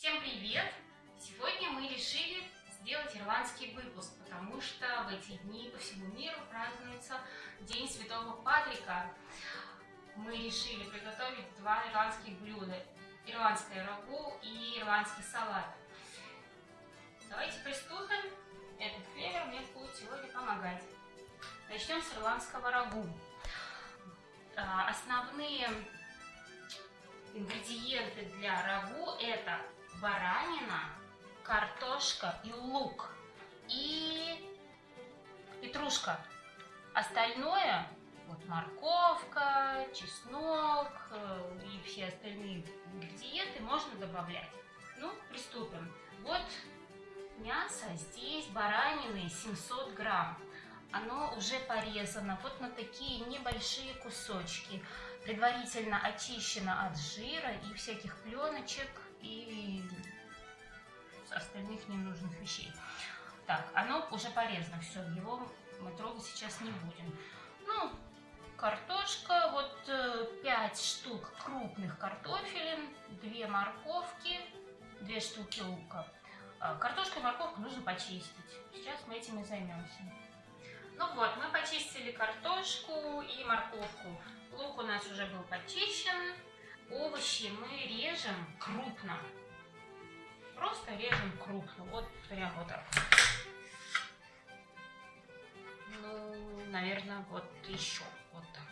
Всем привет! Сегодня мы решили сделать ирландский выпуск, потому что в эти дни по всему миру празднуется День Святого Патрика. Мы решили приготовить два ирландских блюда. Ирландское рагу и ирландский салат. Давайте приступим. Этот клевер мне будет сегодня помогать. Начнем с ирландского рагу. А, основные ингредиенты для рагу это баранина, картошка и лук и петрушка. Остальное, вот морковка, чеснок э, и все остальные ингредиенты можно добавлять. Ну, приступим. Вот мясо здесь баранины 700 грамм. Оно уже порезано вот на такие небольшие кусочки. Предварительно очищено от жира и всяких пленочек и остальных ненужных вещей. Так, оно уже порезано, все, его мы трогать сейчас не будем. Ну, картошка, вот 5 э, штук крупных картофелин, 2 морковки, 2 штуки лука. А, картошку и морковку нужно почистить. Сейчас мы этим и займемся. Ну вот, мы почистили картошку и морковку. Лук у нас уже был почищен. Овощи мы режем крупно. Просто режем крупно. Вот прям вот так. Ну, наверное, вот еще вот так.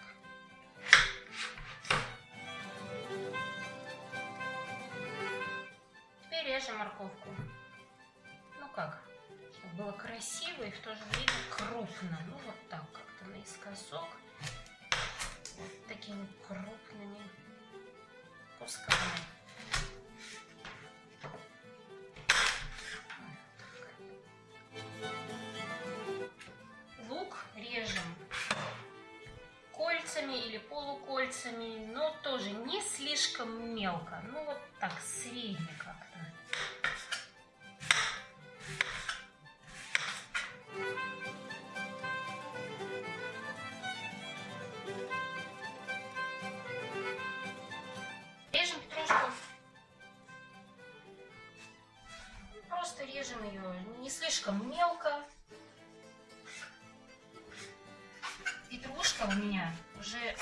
Теперь режем морковку. Ну как, чтобы было красиво и в то же время крупно. Ну вот так как-то наискосок. Полукольцами, но тоже не слишком мелко, ну вот так средне как-то. режем ее не слишком мелко. Петрушка у меня уже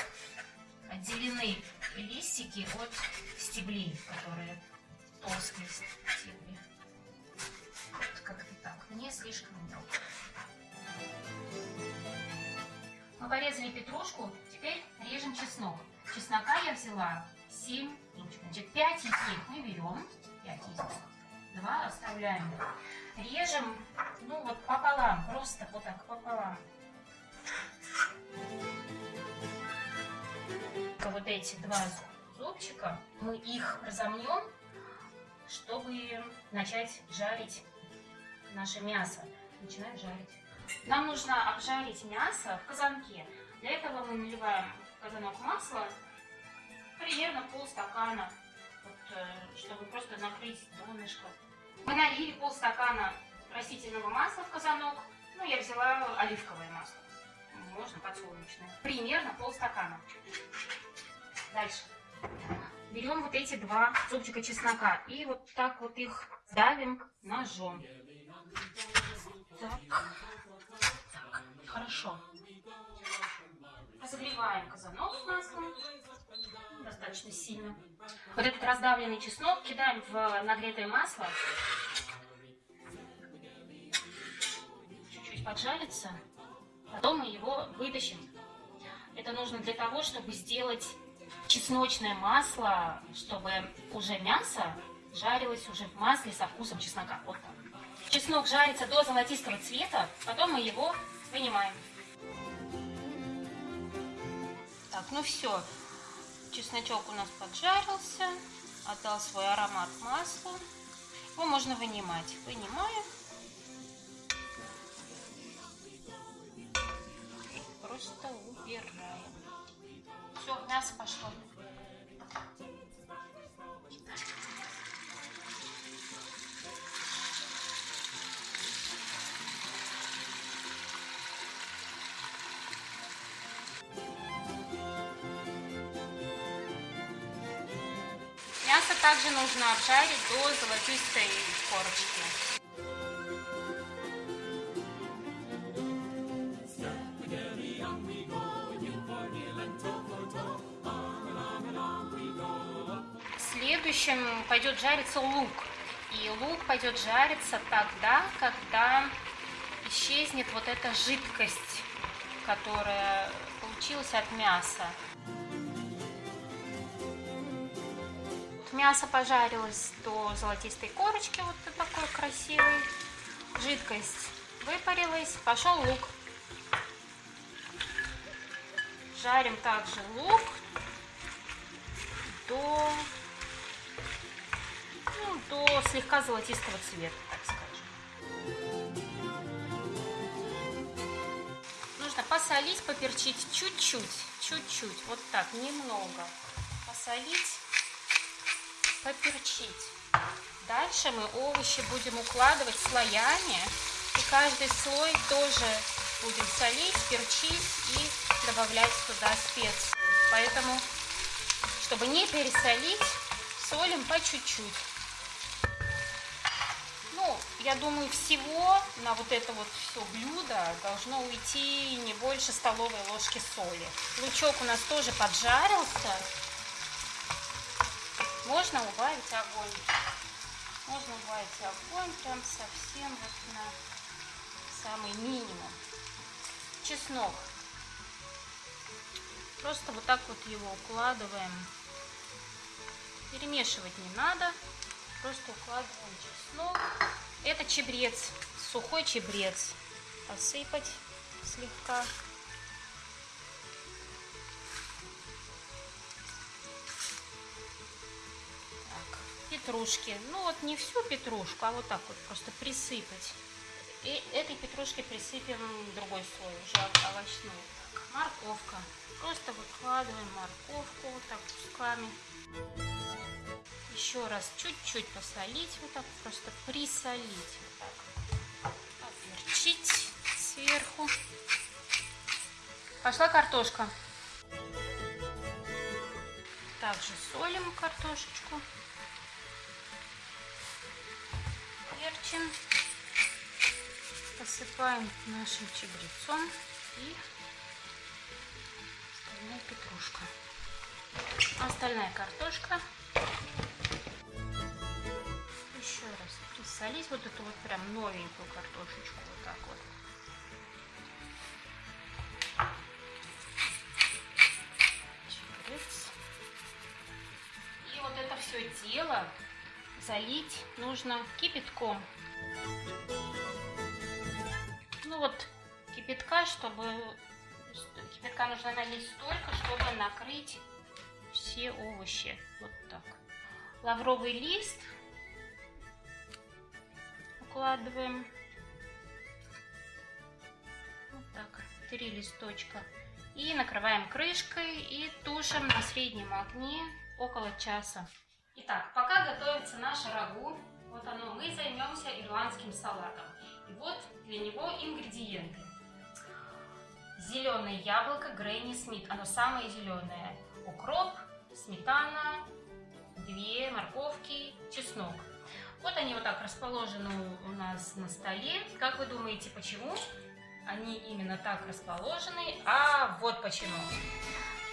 листики от стеблей, которые толстые стебли. Вот как-то так, не слишком мелко. Мы порезали петрушку, теперь режем чеснок. Чеснока я взяла 7 Значит, 5 из них мы берем, 5 из них Два оставляем. Режем, ну вот пополам, просто вот так пополам. Вот эти два зубчика, мы их разомнем, чтобы начать жарить наше мясо. Начинаем жарить. Нам нужно обжарить мясо в казанке. Для этого мы наливаем в казанок масла примерно полстакана, вот, э, чтобы просто накрыть донышко. Мы налили полстакана растительного масла в казанок. Ну, я взяла оливковое масло. Можно подсолнечное. Примерно полстакана. Дальше. Берем вот эти два зубчика чеснока и вот так вот их давим ножом. Так. так. Хорошо. Разогреваем казанок маслом. Достаточно сильно. Вот этот раздавленный чеснок кидаем в нагретое масло. Чуть-чуть поджарится. Потом мы его вытащим. Это нужно для того, чтобы сделать чесночное масло, чтобы уже мясо жарилось уже в масле со вкусом чеснока. Вот так. Чеснок жарится до золотистого цвета, потом мы его вынимаем. Так, ну все. Чесночок у нас поджарился, отдал свой аромат маслу. Его можно вынимать. Вынимаем. Мясо пошло. Мясо также нужно обжарить до золотистой корочки. Следующим пойдет жариться лук. И лук пойдет жариться тогда, когда исчезнет вот эта жидкость, которая получилась от мяса. Мясо пожарилось до золотистой корочки, вот такой красивой. Жидкость выпарилась, пошел лук. Жарим также лук слегка золотистого цвета, так скажем. Нужно посолить, поперчить чуть-чуть, чуть-чуть, вот так, немного. Посолить поперчить. Дальше мы овощи будем укладывать слоями. И каждый слой тоже будем солить, перчить и добавлять туда специи. Поэтому, чтобы не пересолить, солим по чуть-чуть. Я думаю, всего на вот это вот все блюдо должно уйти не больше столовой ложки соли. Лучок у нас тоже поджарился. Можно убавить огонь. Можно убавить огонь прям совсем вот на самый минимум. Чеснок. Просто вот так вот его укладываем. Перемешивать не надо. Просто укладываем чеснок. Это чебрец, сухой чебрец. Посыпать слегка. петрушки. Ну вот не всю петрушку, а вот так вот просто присыпать. И этой петрушкой присыпем другой слой, уже овощной. Морковка. Просто выкладываем морковку вот так кусками. Еще раз чуть-чуть посолить, вот так просто присолить. Вот так. Поперчить сверху. Пошла картошка. Также солим картошечку. перчим, посыпаем нашим чабрецом и остальная петрушка. Остальная картошка. Еще раз присолить вот эту вот прям новенькую картошечку вот так вот. Чабрец. И вот это все дело залить нужно кипятком. Ну вот кипятка, чтобы кипятка нужно налить столько, чтобы накрыть все овощи. Вот так. Лавровый лист укладываем. Вот так. Три листочка. И накрываем крышкой и тушим на среднем огне около часа. Итак, пока готовится наше рагу, вот оно, мы займемся ирландским салатом. И вот для него ингредиенты. Зеленое яблоко Гренни Смит, оно самое зеленое. Укроп, сметана, две морковки, чеснок. Вот они вот так расположены у нас на столе. Как вы думаете, почему они именно так расположены? А вот почему.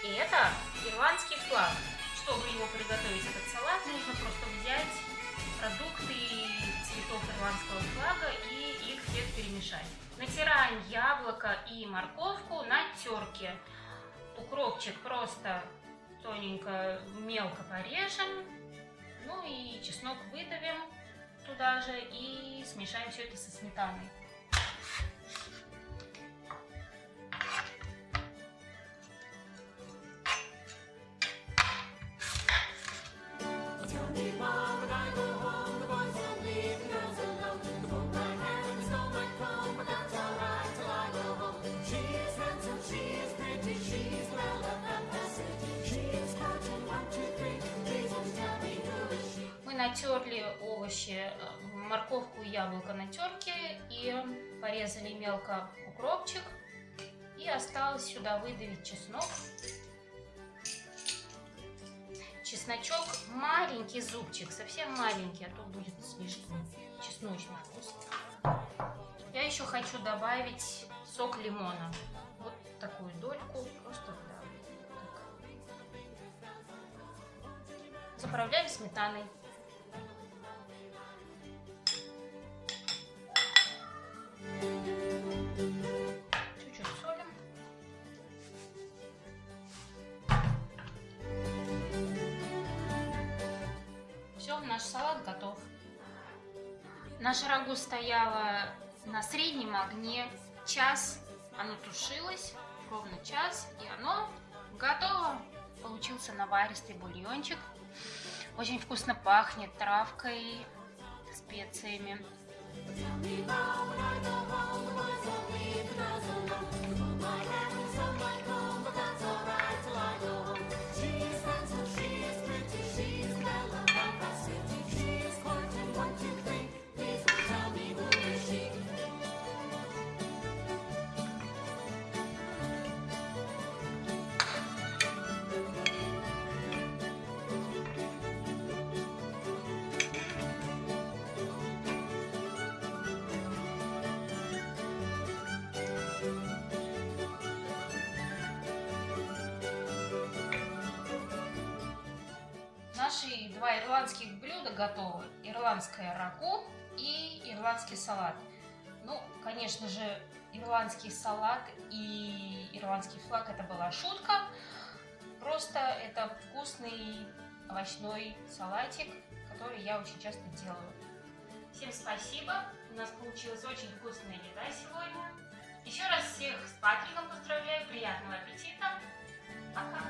И это ирландский флаг. Чтобы его приготовить, этот салат, нужно просто взять продукты цветов ирландского флага и их всех перемешать. Натираем яблоко и морковку на терке. Укропчик просто тоненько, мелко порежем. Ну и чеснок выдавим туда же и смешаем все это со сметаной. натерли овощи, морковку и яблоко на терке и порезали мелко укропчик. И осталось сюда выдавить чеснок. чесночок, маленький зубчик, совсем маленький, а то будет слишком чесночный вкус. Я еще хочу добавить сок лимона. Вот такую дольку, просто да. Так. Заправляем сметаной. Наша рагу стояла на среднем огне час. Оно тушилось ровно час, и оно готово. Получился наваристый бульончик. Очень вкусно пахнет травкой, специями. Два ирландских блюда готовы. Ирландская рагу и ирландский салат. Ну, конечно же, ирландский салат и ирландский флаг это была шутка. Просто это вкусный овощной салатик, который я очень часто делаю. Всем спасибо. У нас получилась очень вкусная еда сегодня. Еще раз всех с Патриком поздравляю. Приятного аппетита. Пока.